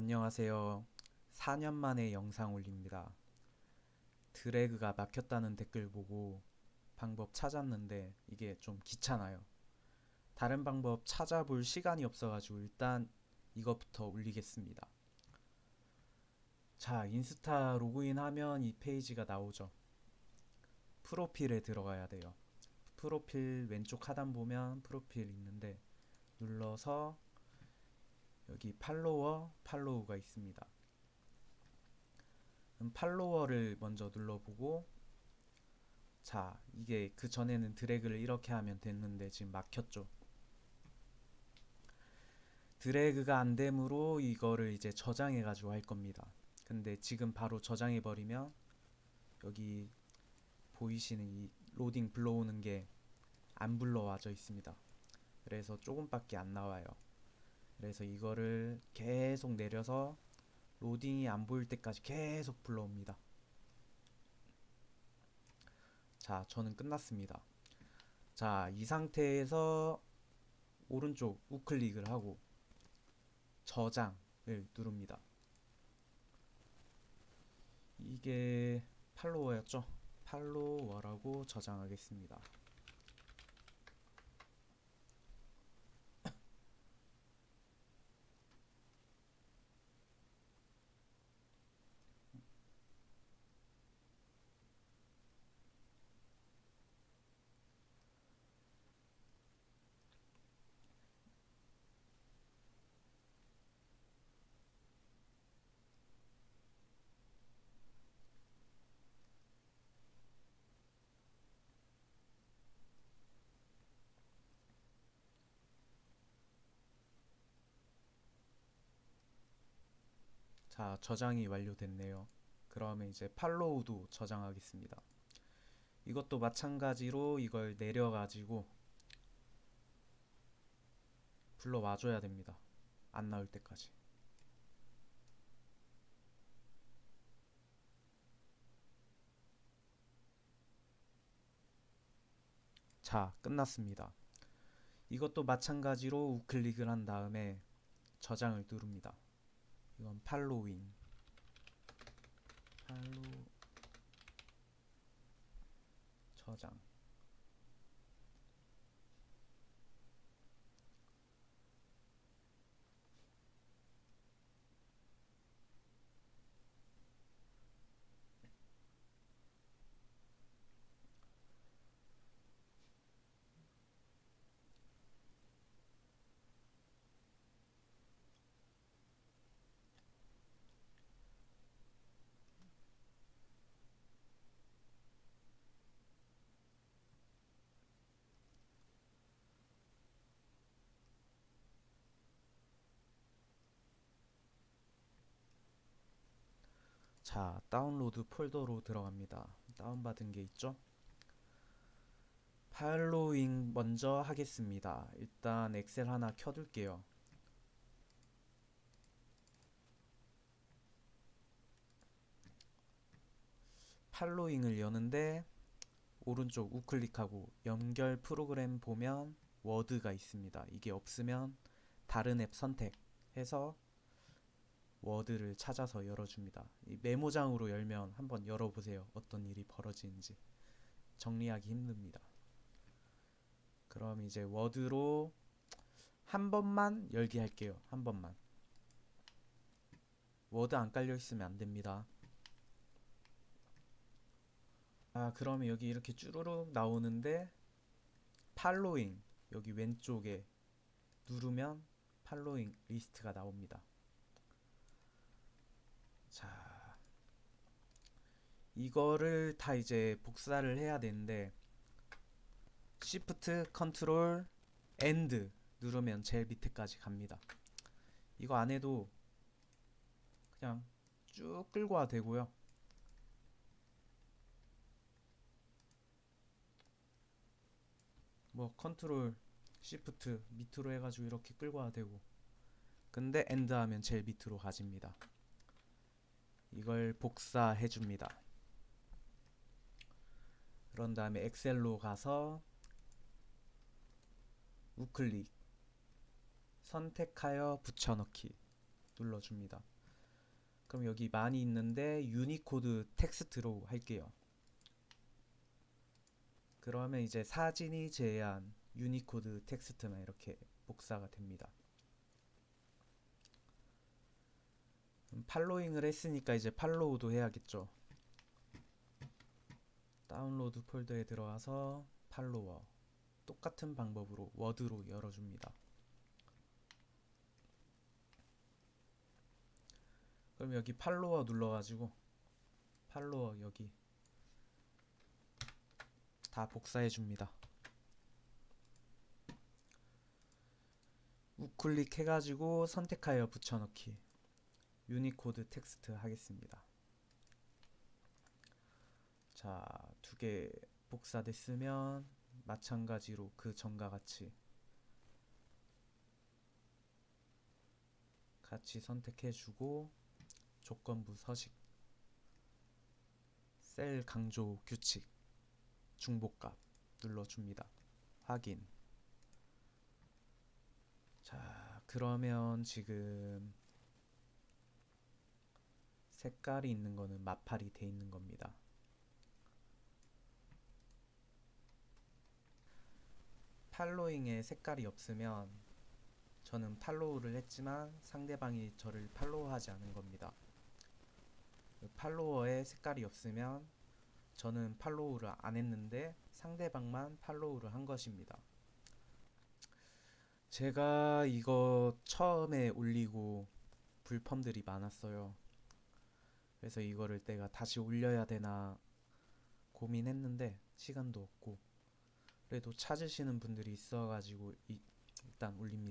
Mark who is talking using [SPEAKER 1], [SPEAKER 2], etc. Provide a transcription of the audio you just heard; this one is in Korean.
[SPEAKER 1] 안녕하세요. 4년 만에 영상 올립니다. 드래그가 막혔다는 댓글 보고 방법 찾았는데 이게 좀 귀찮아요. 다른 방법 찾아볼 시간이 없어가지고 일단 이것부터 올리겠습니다. 자, 인스타 로그인하면 이 페이지가 나오죠. 프로필에 들어가야 돼요. 프로필 왼쪽 하단 보면 프로필 있는데 눌러서 여기 팔로워, 팔로우가 있습니다. 음, 팔로워를 먼저 눌러보고 자, 이게 그 전에는 드래그를 이렇게 하면 됐는데 지금 막혔죠. 드래그가 안 되므로 이거를 이제 저장해 가지고 할 겁니다. 근데 지금 바로 저장해 버리면 여기 보이시는 이 로딩 불러오는 게 안 불러와져 있습니다. 그래서 조금밖에 안 나와요. 그래서 이거를 계속 내려서 로딩이 안 보일 때까지 계속 불러옵니다. 자, 저는 끝났습니다. 자, 이 상태에서 오른쪽 우클릭을 하고 저장을 누릅니다. 이게 팔로워였죠? 팔로워라고 저장하겠습니다. 자, 저장이 완료됐네요. 그러면 이제 팔로우도 저장하겠습니다. 이것도 마찬가지로 이걸 내려가지고 불러와 줘야 됩니다. 안 나올 때까지. 자, 끝났습니다. 이것도 마찬가지로 우클릭을 한 다음에 저장을 누릅니다. 이건 팔로잉 팔로 저장 자, 다운로드 폴더로 들어갑니다. 다운받은 게 있죠? 팔로잉 먼저 하겠습니다. 일단 엑셀 하나 켜둘게요. 팔로잉을 여는데 오른쪽 우클릭하고 연결 프로그램 보면 워드가 있습니다. 이게 없으면 다른 앱 선택해서 워드를 찾아서 열어줍니다. 이 메모장으로 열면 한번 열어보세요. 어떤 일이 벌어지는지 정리하기 힘듭니다. 그럼 이제 워드로 한 번만 열기 할게요. 한 번만. 워드 안 깔려 있으면 안 됩니다. 아, 그러면 여기 이렇게 쭈루룩 나오는데 following 여기 왼쪽에 누르면 팔로잉 리스트가 나옵니다. 자, 이거를 다 이제 복사를 해야 되는데 Shift, Control, End 누르면 제일 밑에까지 갑니다. 이거 안 해도 그냥 쭉 끌고 와 되고요. 뭐 control shift 밑으로 해가지고 이렇게 끌고 와 되고 근데 end 하면 제일 밑으로 가집니다. 이걸 복사해 줍니다. 그런 다음에 엑셀로 가서 우클릭 선택하여 붙여넣기 눌러줍니다. 그럼 여기 많이 있는데 유니코드 텍스트로 할게요. 그러면 이제 사진이 제외한 유니코드 텍스트만 이렇게 복사가 됩니다. following을 했으니까 이제 follow도 해야겠죠. 다운로드 폴더에 들어와서 팔로워 똑같은 방법으로 워드로 열어줍니다. 그럼 여기 팔로워 눌러가지고 팔로워 여기 다 복사해 줍니다. 우클릭 해가지고 선택하여 붙여넣기 유니코드 텍스트 하겠습니다. 자, 두 개 복사됐으면 마찬가지로 그 전과 같이 같이 선택해주고 조건부 서식 셀 강조 규칙 중복값 눌러줍니다. 확인 자 그러면 지금 색깔이 있는 거는 마팔이 돼 있는 겁니다. 팔로잉에 색깔이 없으면 저는 팔로우를 했지만 상대방이 저를 팔로우하지 않은 겁니다. 팔로워에 색깔이 없으면 저는 팔로우를 안 했는데 상대방만 팔로우를 한 것입니다. 제가 이거 처음에 올리고 불펌들이 많았어요. 그래서 이거를 내가 다시 올려야 되나 고민했는데 시간도 없고 그래도 찾으시는 분들이 있어가지고 이- 일단 올립니다.